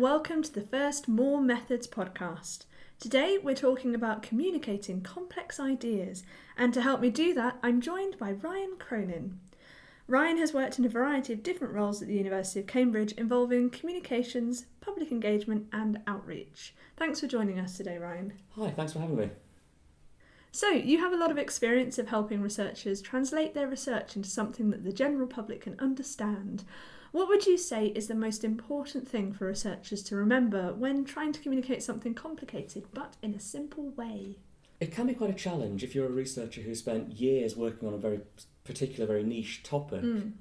and welcome to the first More Methods podcast. Today we're talking about communicating complex ideas, and to help me do that, I'm joined by Ryan Cronin. Ryan has worked in a variety of different roles at the University of Cambridge involving communications, public engagement, and outreach. Thanks for joining us today, Ryan. Hi, thanks for having me. So, you have a lot of experience of helping researchers translate their research into something that the general public can understand. What would you say is the most important thing for researchers to remember when trying to communicate something complicated but in a simple way? It can be quite a challenge if you're a researcher who spent years working on a very particular, very niche topic, Mm.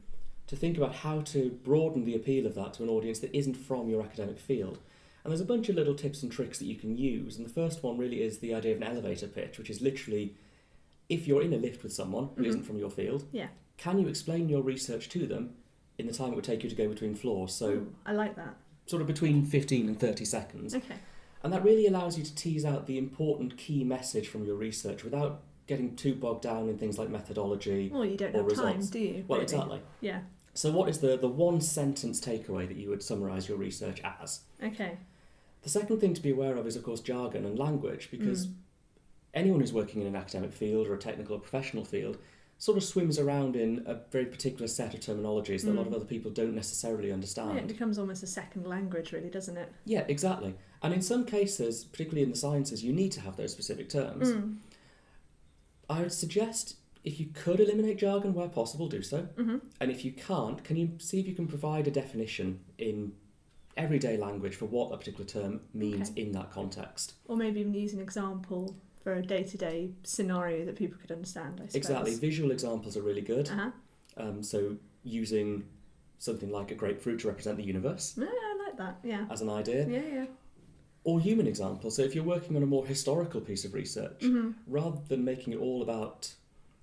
to think about how to broaden the appeal of that to an audience that isn't from your academic field. And there's a bunch of little tips and tricks that you can use. And the first one really is the idea of an elevator pitch, which is literally if you're in a lift with someone who Mhm. not from your field, Yeah. can you explain your research to them in the time it would take you to go between floors? So, Ooh, I like that. sort of between 15 and 30 seconds. Okay. And that really allows you to tease out the important key message from your research without getting too bogged down in things like methodology. Well, you don't Or have time, results. do you? Well, really? exactly. Yeah. So, what is the, the one sentence takeaway that you would summarise your research as? Okay. The second thing to be aware of is, of course, jargon and language, because Mm. anyone who's working in an academic field or a technical or professional field sort of swims around in a very particular set of terminologies that a lot of Mm. other people don't necessarily understand. Yeah, it becomes almost a second language, really, doesn't it? Yeah, exactly. And in some cases, particularly in the sciences, you need to have those specific terms. Mm. I would suggest if you could eliminate jargon where possible, do so. hmm And if you can't, can you see if you can provide a definition in everyday language for what a particular term means Okay. in that context? Or maybe even use an example for a day-to-day scenario that people could understand. I suppose. Exactly. Visual examples are really good. Uh huh. Um, so using something like a grapefruit to represent the universe Yeah, I like that. Yeah. as an idea, Yeah, yeah. or human examples. So if you're working on a more historical piece of research, hmm rather than making it all about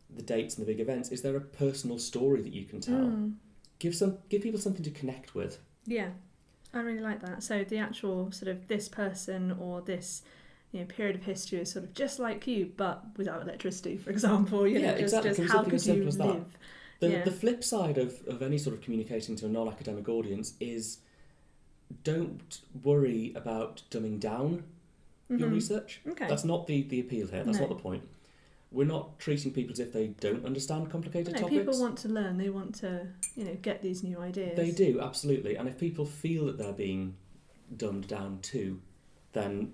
the dates and the big events, is there a personal story that you can tell? Mm. Give some, give people something to connect with. Yeah, I really like that. So the actual sort of this person or this you know period of history is sort of just like you, but without electricity, for example. You know, Yeah, just, exactly. just how could you live? The, Yeah. the flip side of, of any sort of communicating to a non academic audience is don't worry about dumbing down your Mhm. research. Okay. That's not the, the appeal here, that's No. not the point. We're not treating people as if they don't understand complicated no, topics. people want to learn. They want to, you know, get these new ideas. They do, absolutely. And if people feel that they're being dumbed down too, then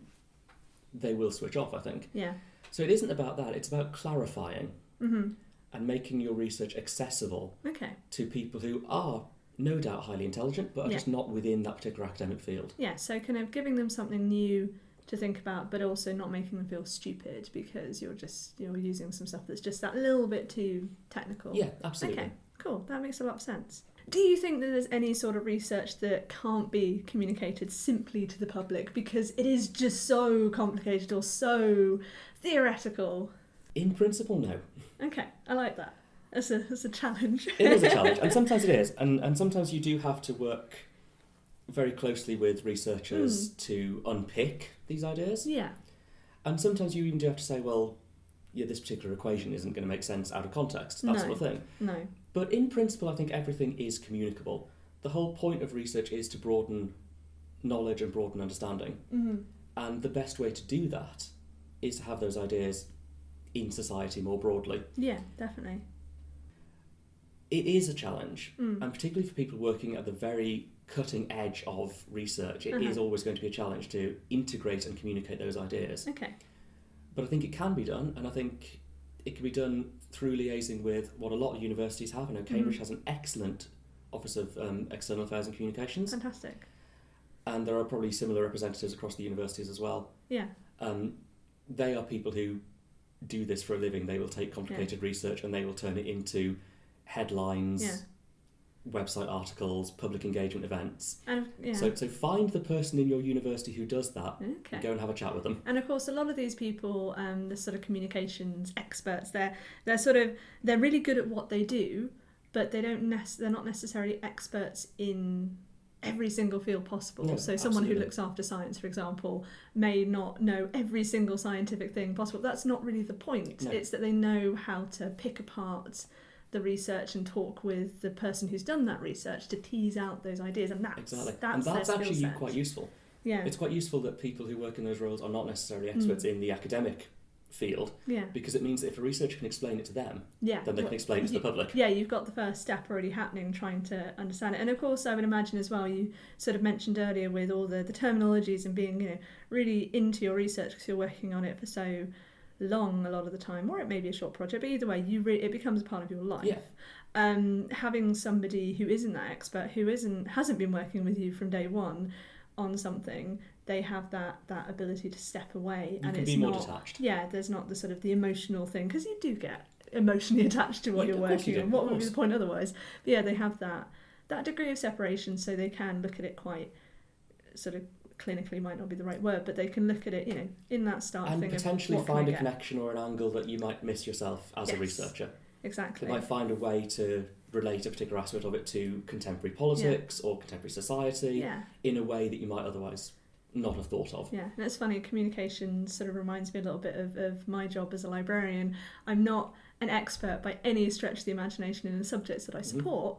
they will switch off, I think. Yeah. So it isn't about that, it's about clarifying hmm and making your research accessible Okay. to people who are no doubt highly intelligent but are Yeah. just not within that particular academic field. Yeah. So kind of giving them something new to think about, but also not making them feel stupid because you're just you're using some stuff that's just that little bit too technical. Yeah, absolutely. Okay, cool. That makes a lot of sense. Do you think that there's any sort of research that can't be communicated simply to the public because it is just so complicated or so theoretical? In principle, no. Okay, I like that. That's a that's a challenge. It is a challenge, and sometimes it is, and, and sometimes you do have to work very closely with researchers Hmm. to unpick these ideas. yeah. And sometimes you even do have to say, well, yeah, this particular equation isn't going to make sense out of context, that No. sort of thing. No. But in principle, I think everything is communicable. The whole point of research is to broaden knowledge and broaden understanding. hmm And the best way to do that is to have those ideas in society more broadly. Yeah, definitely. It is a challenge, Mm. and particularly for people working at the very cutting edge of research, it is Uh-huh. always going to be a challenge to integrate and communicate those ideas. Okay. But I think it can be done, and I think it can be done through liaising with what a lot of universities have. I know Cambridge Mhm. has an excellent Office of um, External Affairs and Communications, Fantastic. and there are probably similar representatives across the universities as well. Yeah. Um, they are people who do this for a living. They will take complicated research and they will turn it into headlines, Yeah. Website articles, public engagement events. And yeah. So, so find the person in your university who does that. okay. and Go and have a chat with them. And of course, a lot of these people, um, the sort of communications experts, they're they're sort of they're really good at what they do, but they don't nec- they're not necessarily experts in every single field possible. No, so someone who looks after science, for example, may not know every single scientific thing possible. That's not really the point. No. It's that they know how to pick apart the research and talk with the person who's done that research to tease out those ideas, and that's Exactly. that's, and that's actually set. quite useful. yeah, It's quite useful that people who work in those roles are not necessarily Mm. experts in the academic field yeah, because it means that if a researcher can explain it to them, yeah. then they Well, can explain it to you- the public. yeah, you've got the first step already happening, trying to understand it. And of course, I would imagine as well, you sort of mentioned earlier with all the, the terminologies and being, you know, really into your research because you're working on it for so long a lot of the time, or it may be a short project, but either way, you re- it becomes a part of your life. Yeah. Um, having somebody who isn't that expert, who isn't hasn't been working with you from day one on something, they have that that ability to step away, You and it's be more not detached. yeah, there's not the sort of the emotional thing because you do get emotionally attached to what Yeah, you're course you working on. What would be the point otherwise? But yeah, they have that that degree of separation, so they can look at it quite sort of clinically might not be the right word, but they can look at it, you know, in that start And thing potentially find a connection or an angle that you might miss yourself as a Yes. researcher. They exactly. might find a way to relate a particular aspect of it to contemporary politics or contemporary society Yeah, in a way that you might otherwise not have thought of. yeah, and it's funny. Communication sort of reminds me a little bit of, of my job as a librarian. I'm not an expert by any stretch of the imagination in the subjects that I Mhm. support,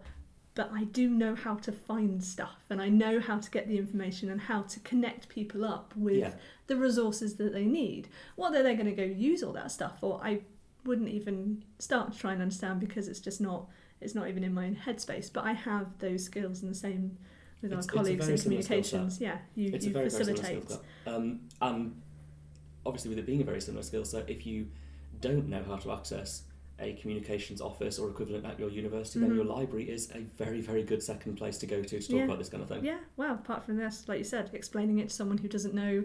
but I do know how to find stuff and I know how to get the information and how to connect people up with Yeah. the resources that they need. Whether they're going to go use all that stuff or I wouldn't even start to try and understand because it's just not it's not even in my own headspace. But I have those skills and the same with It's- our colleagues in similar skill set. communications. Yeah, you, It's you a very, very facilitate. set. Um, and obviously, with it being a very similar skill set, if you don't know how to access a communications office or equivalent at your university, then Mhm. your library is a very, very good second place to go to to talk Yeah. about this kind of thing. Yeah, well, apart from this, like you said, explaining it to someone who doesn't know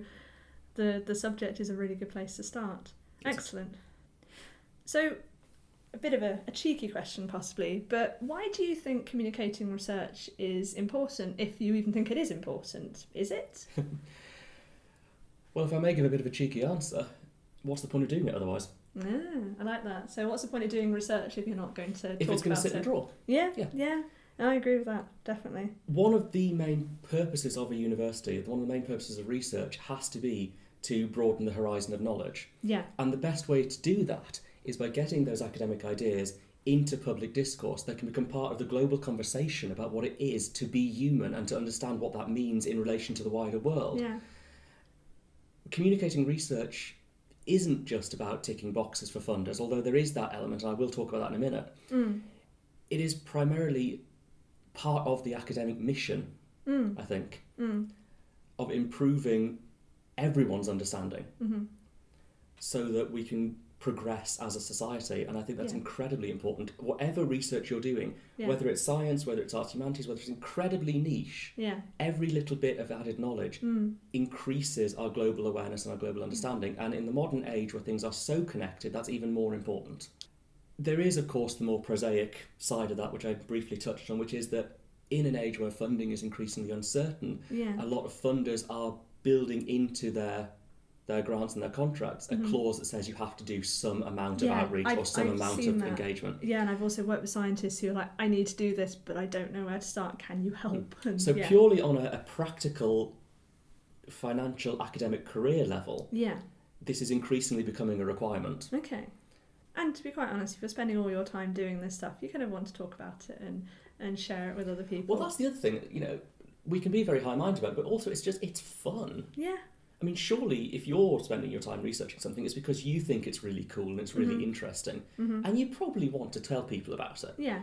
the the subject is a really good place to start. Yes. Excellent. So, a bit of a, a cheeky question, possibly, but why do you think communicating research is important? If you even think it is important, is it? Well, if I may give a bit of a cheeky answer, what's the point of doing it otherwise? Ah, I like that. So, what's the point of doing research if you're not going to If talk it's going about to sit it? and draw. Yeah, Yeah. yeah, I agree with that. Definitely. One of the main purposes of a university, one of the main purposes of research, has to be to broaden the horizon of knowledge. Yeah, And the best way to do that is by getting those academic ideas into public discourse that can become part of the global conversation about what it is to be human and to understand what that means in relation to the wider world. yeah, Communicating research isn't just about ticking boxes for funders, although there is that element, and I will talk about that in a minute. mm, It is primarily part of the academic mission, mm, I think, mm, of improving everyone's understanding mm-hmm. so that we can progress as a society. And I think that's Yeah. incredibly important. Whatever research you're doing, yeah, whether it's science, whether it's arts humanities, whether it's incredibly niche, yeah, every little bit of added knowledge mm, increases our global awareness and our global understanding. And in the modern age where things are so connected, that's even more important. There is, of course, the more prosaic side of that, which I briefly touched on, which is that in an age where funding is increasingly uncertain, a lot of funders are building into their their grants and their contracts a Mhm. clause that says you have to do some amount Yeah, of outreach I've- or some I've amount of that. engagement. Yeah, and I've also worked with scientists who are like, I need to do this, but I don't know where to start. Can you help? And So yeah. purely on a, a practical, financial, academic career level, Yeah. this is increasingly becoming a requirement. Okay. And to be quite honest, if you're spending all your time doing this stuff, you kind of want to talk about it and and share it with other people. Well, that's the other thing. You know, we can be very high-minded about, it, but also it's just it's fun. yeah. I mean, surely if you're spending your time researching something, it's because you think it's really cool and it's really Mhm. interesting, hmm and you probably want to tell people about it. Yeah.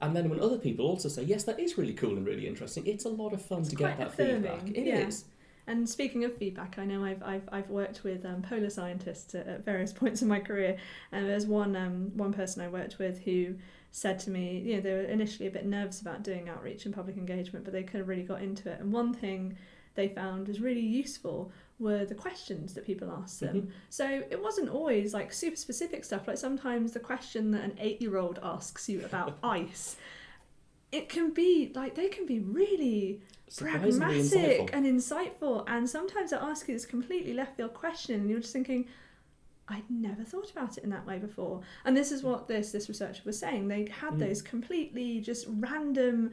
And then when other people also say, yes, that is really cool and really interesting, it's a lot of fun It's to get that feedback. affirming, It is. yeah. And speaking of feedback, I know I've I've, I've worked with um, polar scientists at, at various points in my career, and there's one um, one person I worked with who said to me, you know, they were initially a bit nervous about doing outreach and public engagement, but they kind of really got into it. And one thing they found was really useful were the questions that people asked them. Mhm. So it wasn't always like super specific stuff. Like sometimes the question that an eight-year-old asks you about ice. It can be like they can be really pragmatic insightful. and insightful and sometimes they ask you this completely left field question and you're just thinking I'd never thought about it in that way before and this is what this this researcher was saying they had Mm. those completely just random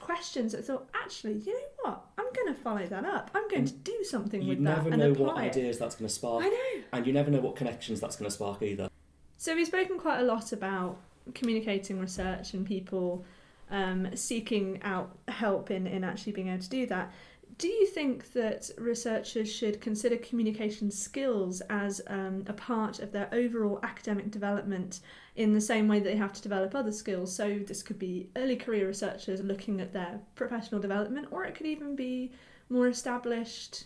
questions that thought actually you know what? I'm going to follow that up. I'm going And to do something with that You never and know what it. ideas that's going to spark, I know. and you never know what connections that's going to spark either. so we've spoken quite a lot about communicating research and people um, seeking out help in, in actually being able to do that. Do you think that researchers should consider communication skills as um, a part of their overall academic development in the same way that they have to develop other skills? So, this could be early career researchers looking at their professional development, or it could even be more established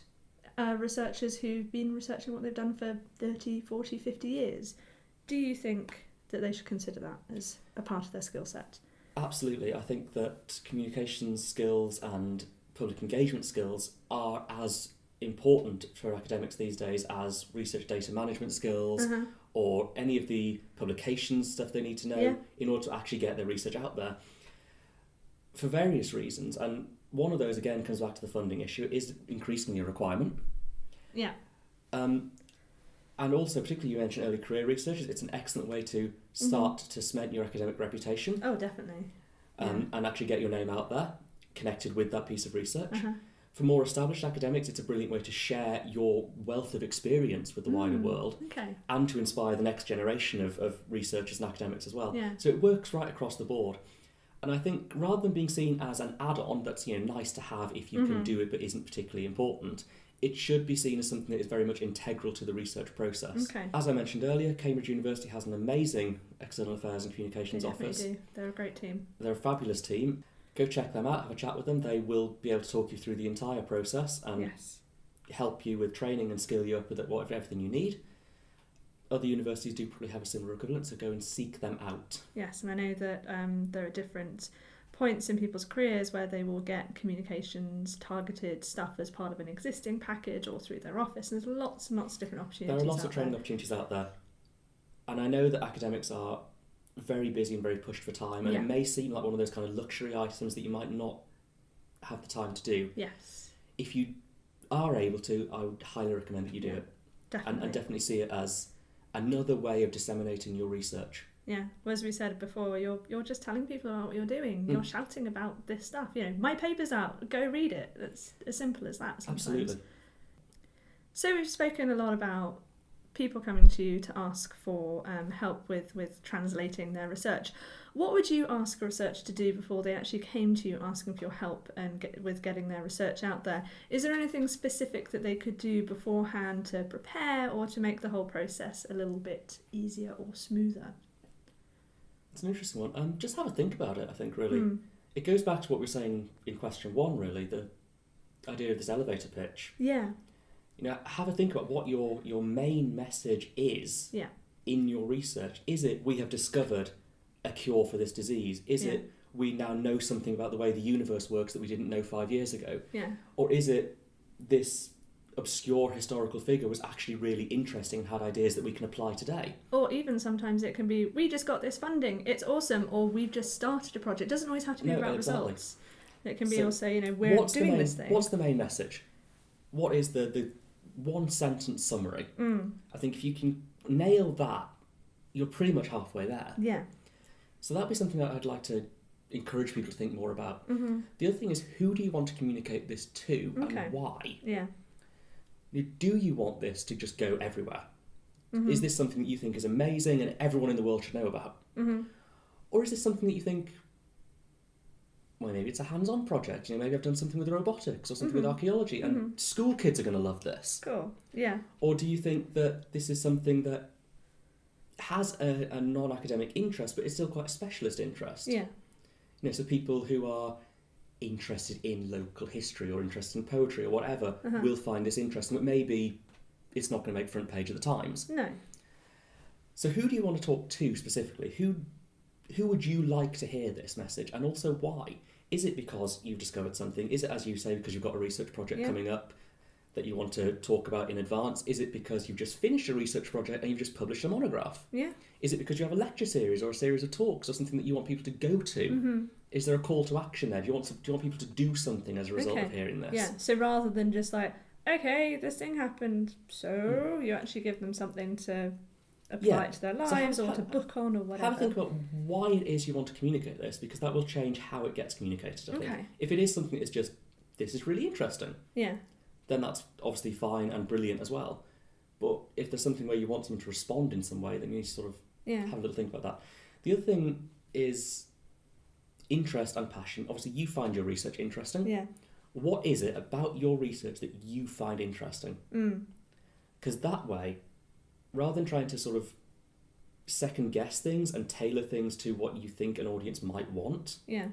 uh, researchers who've been researching what they've done for 30, 40, 50 years. Do you think that they should consider that as a part of their skill set? Absolutely. I think that communication skills and public engagement skills are as important for academics these days as research data management skills Uh-huh. or any of the publications stuff they need to know Yeah. in order to actually get their research out there for various reasons. And one of those, again, comes back to the funding issue, is increasingly a requirement. Yeah. Um, and also, particularly, you mentioned early career researchers, it's an excellent way to start to cement your academic reputation Oh, definitely. um, and actually get your name out there, connected with that piece of research. Uh-huh. For more established academics, it's a brilliant way to share your wealth of experience with the wider Mm. world Okay. and to inspire the next generation of, of researchers and academics as well. Yeah. So it works right across the board. And I think rather than being seen as an add-on that's you know nice to have if you can Mhm. do it but isn't particularly important, it should be seen as something that is very much integral to the research process. Okay. As I mentioned earlier, Cambridge University has an amazing external affairs and communications definitely office. do. They're a great team. They're a fabulous team. Go check them out, have a chat with them. They will be able to talk you through the entire process and yes. help you with training and skill you up with whatever everything you need. Other universities do probably have a similar equivalent, so go and seek them out. Yes, and I know that um, there are different points in people's careers where they will get communications targeted stuff as part of an existing package or through their office. And there's lots and lots of different opportunities. There are lots of training there. opportunities out there, and I know that academics are very busy and very pushed for time, and Yeah. it may seem like one of those kind of luxury items that you might not have the time to do. Yes, If you are able to, I would highly recommend that you do Yeah. it, definitely. and, and definitely see it as another way of disseminating your research. Yeah, well, as we said before, you're you're just telling people about what you're doing. You're Mm. shouting about this stuff. You know, my paper's out. Go read it. It's as simple as that. Sometimes. Absolutely. So we've spoken a lot about people coming to you to ask for um, help with with translating their research. What would you ask a researcher to do before they actually came to you asking for your help and get, with getting their research out there? Is there anything specific that they could do beforehand to prepare or to make the whole process a little bit easier or smoother? It's an interesting one. Um, just have a think about it. I think really. Hmm. It goes back to what we were saying in question one, really, the idea of this elevator pitch. Yeah. You know, have a think about what your your main message is Yeah. in your research. Is it we have discovered a cure for this disease? Is Yeah. it we now know something about the way the universe works that we didn't know five years ago? Yeah. Or is it this obscure historical figure was actually really interesting and had ideas that we can apply today? Or even sometimes it can be, we just got this funding, it's awesome, or we've just started a project. It doesn't always have to be No, about exactly. results. It can be So also, you know, we're doing main, this thing. What's the main message? What is the, the one sentence summary? Mm, I think if you can nail that, you're pretty much halfway there. yeah. So that'd be something that I'd like to encourage people to think more about. hmm The other thing is, who do you want to communicate this to Okay. and why? Yeah. Do you want this to just go everywhere? hmm Is this something that you think is amazing and everyone in the world should know about? hmm Or is this something that you think, well, maybe it's a hands on project? You know, maybe I've done something with robotics or something with Mhm. archaeology and Mhm. school kids are going to love this? Cool. Yeah. Or do you think that this is something that has a, a non academic interest but it's still quite a specialist interest? Yeah. You know, so people who are interested in local history or interested in poetry or whatever Uh-huh. will find this interesting, but maybe it's not going to make front page of the Times. No. So who do you want to talk to specifically? Who who would you like to hear this message and also why? Is it because you've discovered something? Is it as you say because you've got a research project Yeah. coming up that you want to talk about in advance? Is it because you've just finished a research project and you've just published a monograph? Yeah. Is it because you have a lecture series or a series of talks or something that you want people to go to? hmm Is there a call to action there? Do you want to, do you want people to do something as a result of hearing this? Yeah. So rather than just like, okay, this thing happened, so you actually give them something to apply Yeah. to their So lives have- or to book on or whatever. Have a think about why it is you want to communicate this because that will change how it gets communicated. I think. Okay. If it is something that's just this is really interesting, Yeah. then that's obviously fine and brilliant as well. But if there's something where you want someone to respond in some way, then you need to sort of Yeah. have a little think about that. The other thing is interest and passion. Obviously, you find your research interesting. Yeah. What is it about your research that you find interesting? Mm. Because that way, rather than trying to sort of second guess things and tailor things to what you think an audience might want, Yeah.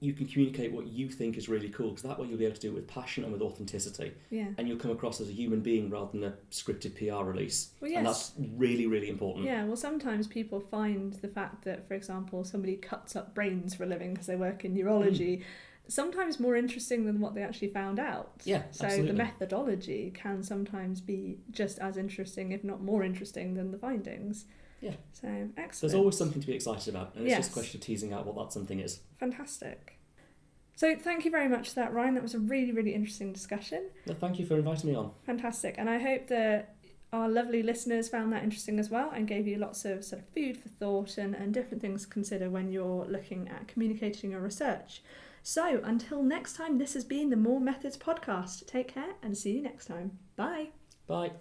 you can communicate what you think is really cool. Because that way, you'll be able to do it with passion and with authenticity, Yeah. and you'll come across as a human being rather than a scripted PR release. Well, And that's really, really important. Yeah, well, sometimes people find the fact that, for example, somebody cuts up brains for a living because they work in neurology, mm. Sometimes more interesting than what they actually found out. Yeah, So absolutely. the methodology can sometimes be just as interesting, if not more interesting, than the findings. Yeah. So excellent. There's always something to be excited about, and it's just a question of teasing out what that something is. fantastic. So thank you very much for that, Ryan. That was a really, really interesting discussion. No, thank you for inviting me on. Fantastic. And I hope that our lovely listeners found that interesting as well and gave you lots of sort of food for thought and, and different things to consider when you're looking at communicating your research. So until next time, this has been the More Methods podcast. Take care and see you next time. Bye. Bye.